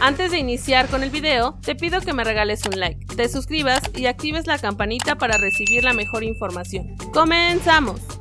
Antes de iniciar con el video, te pido que me regales un like, te suscribas y actives la campanita para recibir la mejor información. ¡Comenzamos!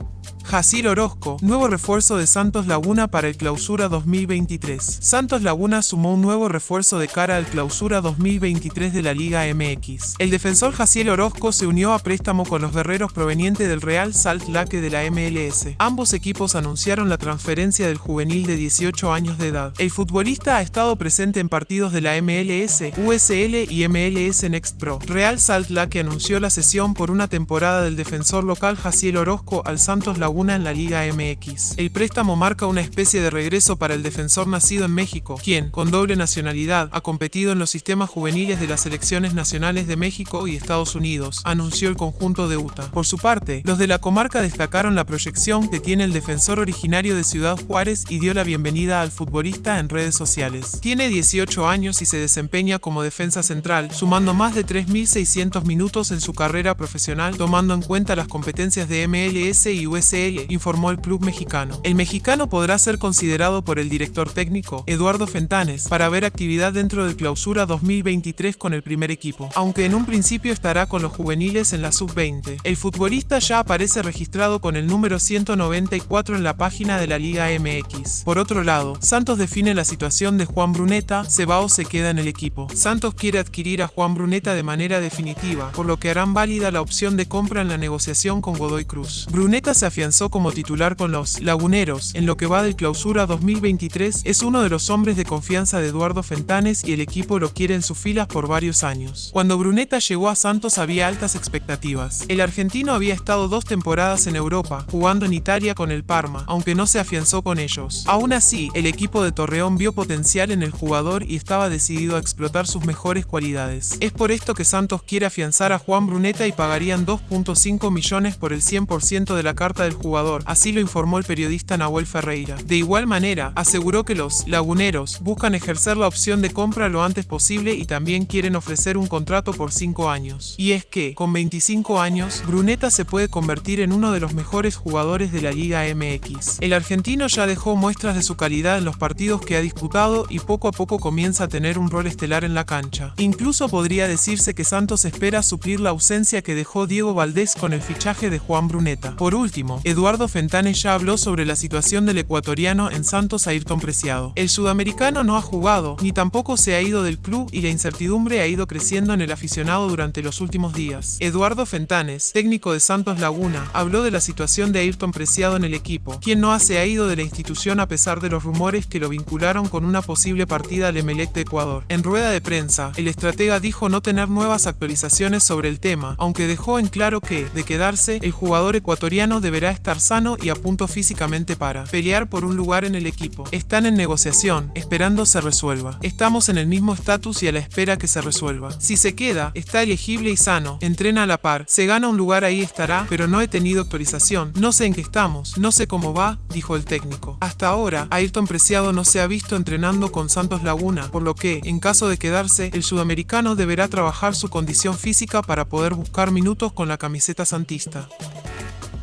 Jacir Orozco, nuevo refuerzo de Santos Laguna para el Clausura 2023. Santos Laguna sumó un nuevo refuerzo de cara al Clausura 2023 de la Liga MX. El defensor Jacir Orozco se unió a préstamo con los guerreros provenientes del Real Salt Lake de la MLS. Ambos equipos anunciaron la transferencia del juvenil de 18 años de edad. El futbolista ha estado presente en partidos de la MLS, USL y MLS Next Pro. Real Salt Lake anunció la cesión por una temporada del defensor local Jaciel Orozco al Santos Laguna en la Liga MX. El préstamo marca una especie de regreso para el defensor nacido en México, quien, con doble nacionalidad, ha competido en los sistemas juveniles de las selecciones nacionales de México y Estados Unidos, anunció el conjunto de UTA. Por su parte, los de la comarca destacaron la proyección que tiene el defensor originario de Ciudad Juárez y dio la bienvenida al futbolista en redes sociales. Tiene 18 años y se desempeña como defensa central, sumando más de 3.600 minutos en su carrera profesional, tomando en cuenta las competencias de MLS y USL informó el club mexicano. El mexicano podrá ser considerado por el director técnico, Eduardo Fentanes, para ver actividad dentro del clausura 2023 con el primer equipo, aunque en un principio estará con los juveniles en la sub-20. El futbolista ya aparece registrado con el número 194 en la página de la Liga MX. Por otro lado, Santos define la situación de Juan Bruneta, Cebao se queda en el equipo. Santos quiere adquirir a Juan Bruneta de manera definitiva, por lo que harán válida la opción de compra en la negociación con Godoy Cruz. Bruneta se afianzó como titular con los Laguneros en lo que va del clausura 2023, es uno de los hombres de confianza de Eduardo Fentanes y el equipo lo quiere en sus filas por varios años. Cuando Bruneta llegó a Santos había altas expectativas. El argentino había estado dos temporadas en Europa, jugando en Italia con el Parma, aunque no se afianzó con ellos. Aún así, el equipo de Torreón vio potencial en el jugador y estaba decidido a explotar sus mejores cualidades. Es por esto que Santos quiere afianzar a Juan Bruneta y pagarían 2.5 millones por el 100% de la carta del jugador, así lo informó el periodista Nahuel Ferreira. De igual manera, aseguró que los laguneros buscan ejercer la opción de compra lo antes posible y también quieren ofrecer un contrato por 5 años. Y es que, con 25 años, Bruneta se puede convertir en uno de los mejores jugadores de la Liga MX. El argentino ya dejó muestras de su calidad en los partidos que ha disputado y poco a poco comienza a tener un rol estelar en la cancha. Incluso podría decirse que Santos espera suplir la ausencia que dejó Diego Valdés con el fichaje de Juan Bruneta. Por último, Eduardo Fentanes ya habló sobre la situación del ecuatoriano en Santos Ayrton Preciado. El sudamericano no ha jugado, ni tampoco se ha ido del club y la incertidumbre ha ido creciendo en el aficionado durante los últimos días. Eduardo Fentanes, técnico de Santos Laguna, habló de la situación de Ayrton Preciado en el equipo, quien no se ha ido de la institución a pesar de los rumores que lo vincularon con una posible partida al Emelec de Ecuador. En rueda de prensa, el estratega dijo no tener nuevas actualizaciones sobre el tema, aunque dejó en claro que, de quedarse, el jugador ecuatoriano deberá estar estar sano y a punto físicamente para pelear por un lugar en el equipo. Están en negociación, esperando se resuelva. Estamos en el mismo estatus y a la espera que se resuelva. Si se queda, está elegible y sano, entrena a la par, se gana un lugar ahí estará, pero no he tenido actualización, no sé en qué estamos, no sé cómo va, dijo el técnico. Hasta ahora, Ayrton Preciado no se ha visto entrenando con Santos Laguna, por lo que, en caso de quedarse, el sudamericano deberá trabajar su condición física para poder buscar minutos con la camiseta santista.